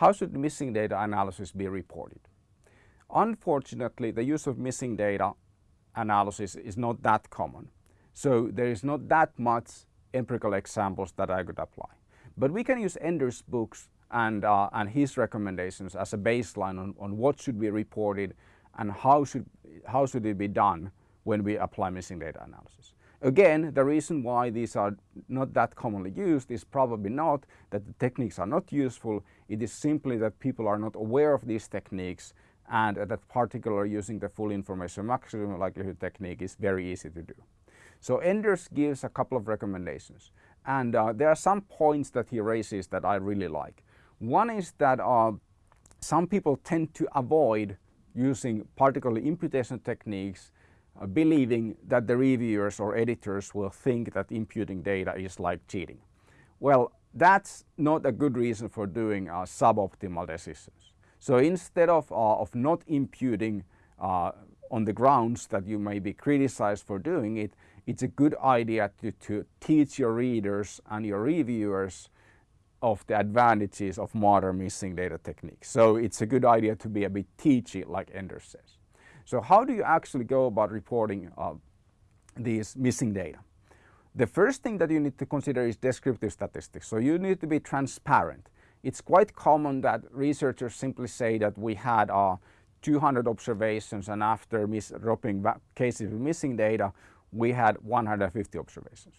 how should missing data analysis be reported? Unfortunately, the use of missing data analysis is not that common. So there is not that much empirical examples that I could apply. But we can use Enders' books and, uh, and his recommendations as a baseline on, on what should be reported and how should, how should it be done when we apply missing data analysis. Again, the reason why these are not that commonly used is probably not that the techniques are not useful, it is simply that people are not aware of these techniques and that particular using the full information maximum likelihood technique is very easy to do. So Enders gives a couple of recommendations and uh, there are some points that he raises that I really like. One is that uh, some people tend to avoid using particularly imputation techniques uh, believing that the reviewers or editors will think that imputing data is like cheating. Well, that's not a good reason for doing uh, suboptimal decisions. So instead of, uh, of not imputing uh, on the grounds that you may be criticized for doing it, it's a good idea to, to teach your readers and your reviewers of the advantages of modern missing data techniques. So it's a good idea to be a bit teachy like Enders says. So how do you actually go about reporting uh, these missing data? The first thing that you need to consider is descriptive statistics. So you need to be transparent. It's quite common that researchers simply say that we had uh, 200 observations and after dropping cases with missing data, we had 150 observations.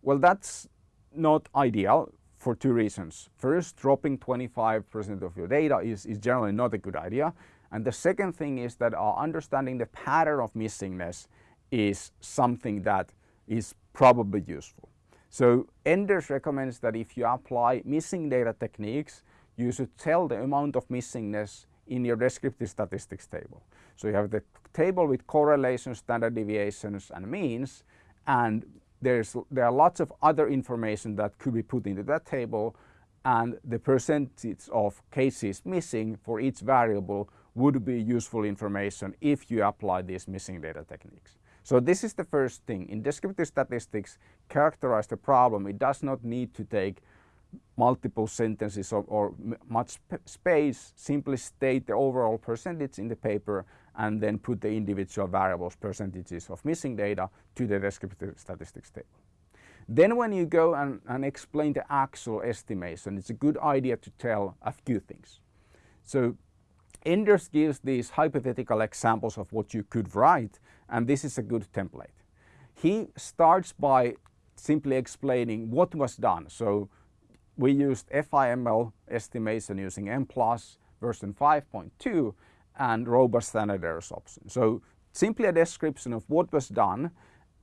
Well, that's not ideal for two reasons. First, dropping 25% of your data is, is generally not a good idea. And the second thing is that understanding the pattern of missingness is something that is probably useful. So Enders recommends that if you apply missing data techniques, you should tell the amount of missingness in your descriptive statistics table. So you have the table with correlations, standard deviations and means and there's, there are lots of other information that could be put into that table and the percentage of cases missing for each variable would be useful information if you apply these missing data techniques. So this is the first thing. In descriptive statistics, characterize the problem. It does not need to take multiple sentences or, or much space. Simply state the overall percentage in the paper and then put the individual variables percentages of missing data to the descriptive statistics table. Then when you go and, and explain the actual estimation, it's a good idea to tell a few things. So Enders gives these hypothetical examples of what you could write and this is a good template. He starts by simply explaining what was done. So we used FIML estimation using Mplus version 5.2 and robust standard errors option. So simply a description of what was done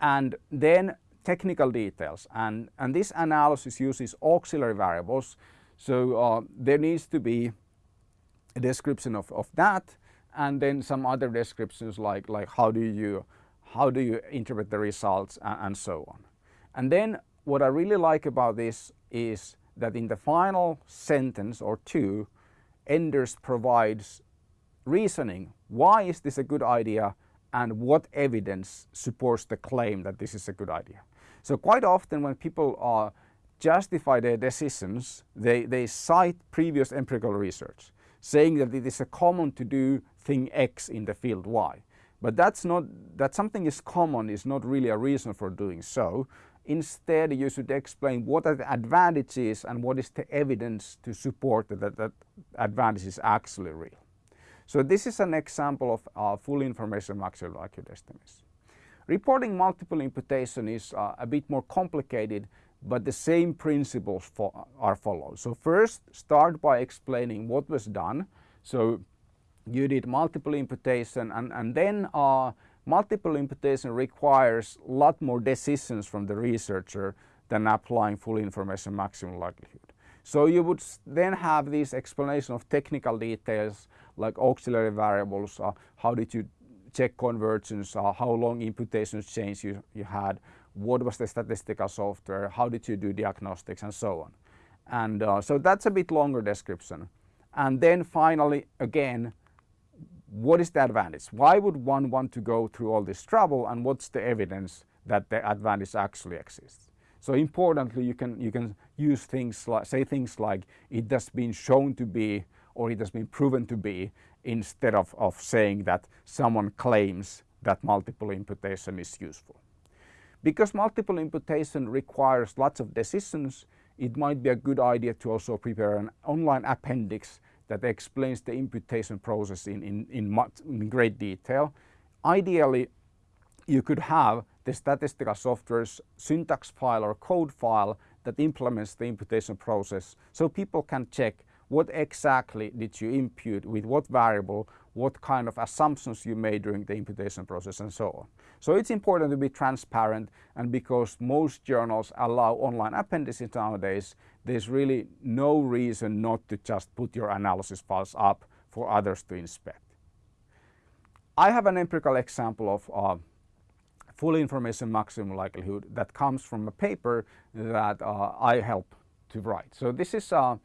and then technical details and, and this analysis uses auxiliary variables so uh, there needs to be description of, of that and then some other descriptions like, like how do you how do you interpret the results and, and so on. And then what I really like about this is that in the final sentence or two Enders provides reasoning why is this a good idea and what evidence supports the claim that this is a good idea. So quite often when people uh, justify their decisions they, they cite previous empirical research saying that it is a common to do thing X in the field Y. But that's not, that something is common is not really a reason for doing so. Instead, you should explain what are the advantages and what is the evidence to support that that advantage is actually real. So this is an example of uh, full information maximum likelihood estimation. Reporting multiple imputation is uh, a bit more complicated but the same principles fo are followed. So first start by explaining what was done. So you did multiple imputation and, and then uh, multiple imputation requires a lot more decisions from the researcher than applying full information maximum likelihood. So you would then have this explanation of technical details like auxiliary variables, uh, how did you check convergence, uh, how long imputations change you, you had, what was the statistical software, how did you do diagnostics and so on. And uh, so that's a bit longer description. And then finally, again, what is the advantage? Why would one want to go through all this trouble and what's the evidence that the advantage actually exists? So importantly, you can, you can use things like, say things like it has been shown to be or it has been proven to be instead of, of saying that someone claims that multiple imputation is useful. Because multiple imputation requires lots of decisions, it might be a good idea to also prepare an online appendix that explains the imputation process in, in, in, much, in great detail. Ideally, you could have the statistical software's syntax file or code file that implements the imputation process so people can check what exactly did you impute with what variable, what kind of assumptions you made during the imputation process and so on. So it's important to be transparent and because most journals allow online appendices nowadays, there's really no reason not to just put your analysis files up for others to inspect. I have an empirical example of uh, full information maximum likelihood that comes from a paper that uh, I helped to write. So this is uh,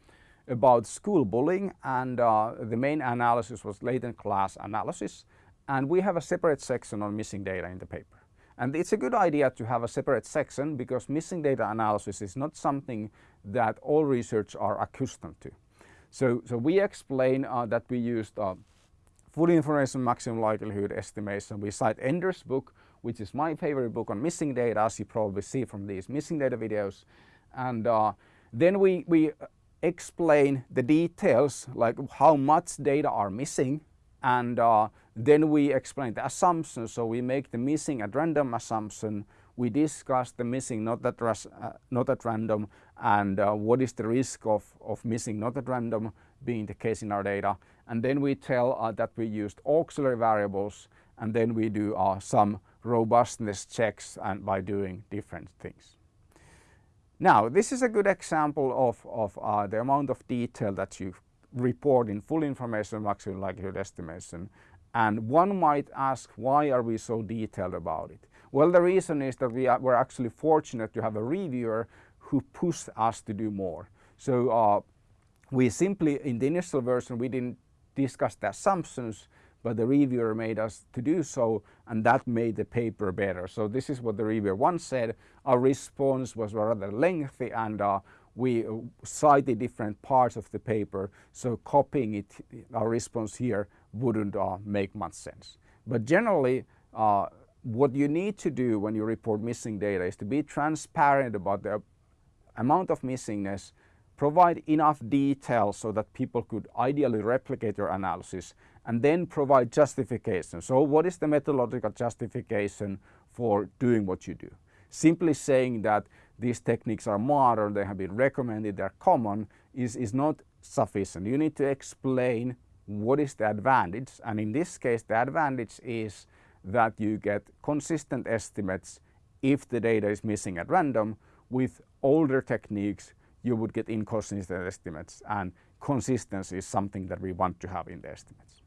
about school bullying and uh, the main analysis was latent class analysis and we have a separate section on missing data in the paper. And it's a good idea to have a separate section because missing data analysis is not something that all research are accustomed to. So, so we explain uh, that we used uh, full information maximum likelihood estimation. We cite Enders' book, which is my favorite book on missing data, as you probably see from these missing data videos. And uh, then we, we explain the details, like how much data are missing and uh, then we explain the assumptions. So we make the missing at random assumption. We discuss the missing not at, uh, not at random and uh, what is the risk of, of missing not at random being the case in our data. And then we tell uh, that we used auxiliary variables and then we do uh, some robustness checks and by doing different things. Now this is a good example of, of uh, the amount of detail that you report in full information maximum likelihood estimation. And one might ask, why are we so detailed about it? Well, the reason is that we are, we're actually fortunate to have a reviewer who pushed us to do more. So uh, we simply, in the initial version, we didn't discuss the assumptions, but the reviewer made us to do so and that made the paper better. So this is what the reviewer once said. Our response was rather lengthy and uh, we uh, cited different parts of the paper, so copying it, our response here wouldn't uh, make much sense. But generally, uh, what you need to do when you report missing data is to be transparent about the amount of missingness, provide enough detail so that people could ideally replicate your analysis, and then provide justification. So what is the methodological justification for doing what you do? Simply saying that these techniques are modern, they have been recommended, they're common, is, is not sufficient. You need to explain what is the advantage and in this case the advantage is that you get consistent estimates if the data is missing at random. With older techniques you would get inconsistent estimates and consistency is something that we want to have in the estimates.